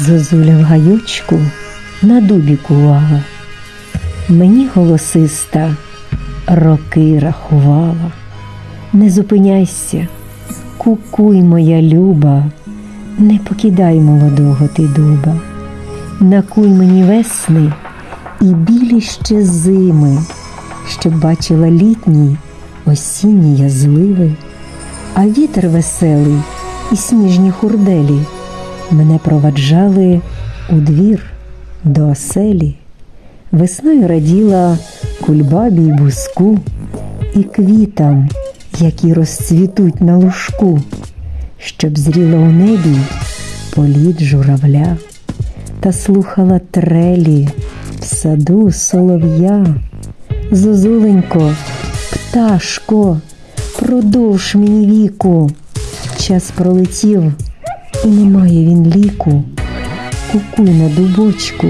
Зозуля в гайочку на дубі кувала. Мені голосиста роки рахувала. Не зупиняйся, кукуй, моя люба, не покидай молодого ти дуба, накуй мені весни і білі ще зими, щоб бачила літні осінні я зливи, а вітер веселий і сніжні хурделі мене проваджали у двір до оселі. Весною раділа кульбабі й буску і квітам, які розцвітуть на лужку, щоб зріла у небі політ журавля та слухала трелі в саду солов'я. Зозуленько, пташко, продовж мені віку. Час пролетів, і немає він ліку. Кукуй на дубочку,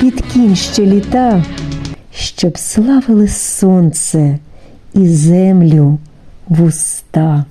під кінь ще літа, щоб славили сонце і землю вуста.